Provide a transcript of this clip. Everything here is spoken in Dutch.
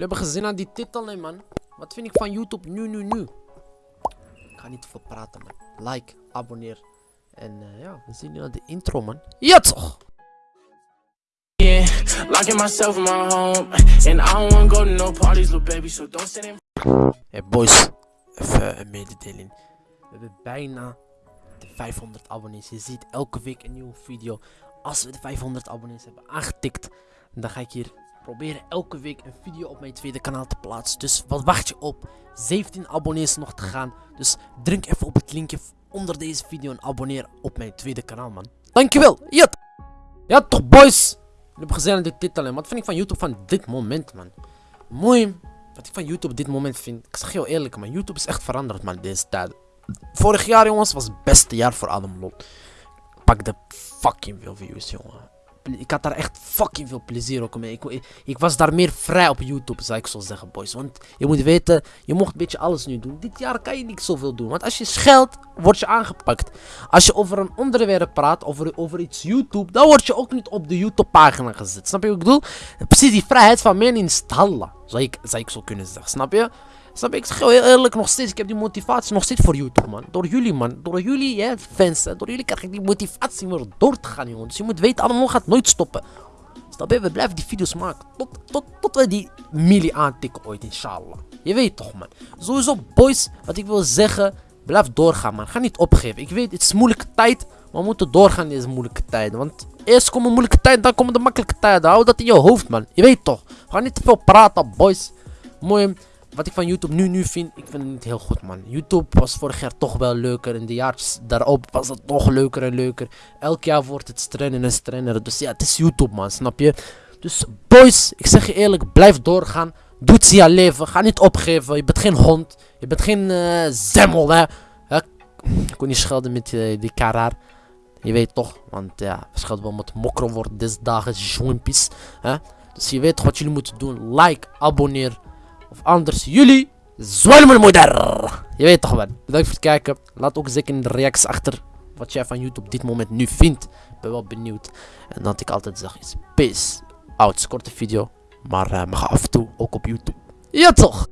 hebben gezien aan die titel, hè, man. Wat vind ik van YouTube nu, nu, nu? Ik ga niet te veel praten, man. Like, abonneer. En eh, ja, we zien nu aan de intro, man. Ja, toch! Yeah, locking myself in my home, and I don't wanna go to no parties, little baby. So don't stand in Hey boys, even een mededeling. We hebben bijna de 500 abonnees. Je ziet elke week een nieuwe video. Als we de 500 abonnees hebben aangetikt, dan ga ik hier proberen elke week een video op mijn tweede kanaal te plaatsen. Dus wat wacht je op? 17 abonnees nog te gaan. Dus druk even op het linkje onder deze video en abonneer op mijn tweede kanaal, man. Dankjewel. Ja, ja toch, boys. We hebben gezien aan de titel. Wat vind ik van YouTube van dit moment, man? Mooi. Wat ik van YouTube op dit moment vind, ik zeg heel eerlijk, man. YouTube is echt veranderd, man, deze tijd. Vorig jaar, jongens, was het beste jaar voor Adam Lot. Ik pakte fucking veel views, jongen. Ik had daar echt fucking veel plezier ook mee. Ik, ik, ik was daar meer vrij op YouTube, zou ik zo zeggen, boys. Want je moet weten, je mocht een beetje alles nu doen. Dit jaar kan je niet zoveel doen. Want als je scheldt, word je aangepakt. Als je over een onderwerp praat, over, over iets YouTube, dan word je ook niet op de YouTube-pagina gezet. Snap je wat ik bedoel? Precies die vrijheid van meningstallen, zou ik, zou ik zo kunnen zeggen. Snap je? Snap? Ik heel eerlijk nog steeds, ik heb die motivatie nog steeds voor YouTube, man. Door jullie, man. Door jullie, hè, fans. Door jullie krijg ik die motivatie om door te gaan, jongen. Dus je moet weten, allemaal gaat nooit stoppen. Snap je? We blijven die video's maken. Tot, tot, tot we die milli aantikken ooit, inshallah. Je weet toch, man. Sowieso, boys, wat ik wil zeggen, blijf doorgaan, man. Ga niet opgeven. Ik weet, het is moeilijke tijd, maar we moeten doorgaan in deze moeilijke tijden. Want eerst komen moeilijke tijden, dan komen de makkelijke tijden. Hou dat in je hoofd, man. Je weet toch. Gaan niet te veel praten, boys. Mooi. Wat ik van YouTube nu, nu vind, ik vind het niet heel goed, man. YouTube was vorig jaar toch wel leuker. En de jaartjes daarop was het nog leuker en leuker. Elk jaar wordt het strenger en strenger. Dus ja, het is YouTube, man. Snap je? Dus boys, ik zeg je eerlijk, blijf doorgaan. Doe het je leven. Ga niet opgeven. Je bent geen hond. Je bent geen eh zemmel, hè. Ik wil niet schelden met eh, die karaar. Je weet toch, want ja, schelden wel met mokro worden deze dagen, jongenpies. Dus je weet wat jullie moeten doen. Like, abonneer. Of anders jullie. zwelmelmoeder. Je weet toch wel. Bedankt voor het kijken. Laat ook zeker in de reacties achter wat jij van YouTube op dit moment nu vindt. ben wel benieuwd. En dat ik altijd zeg is peace. Oud, korte video. Maar uh, mag af en toe ook op YouTube. Ja toch!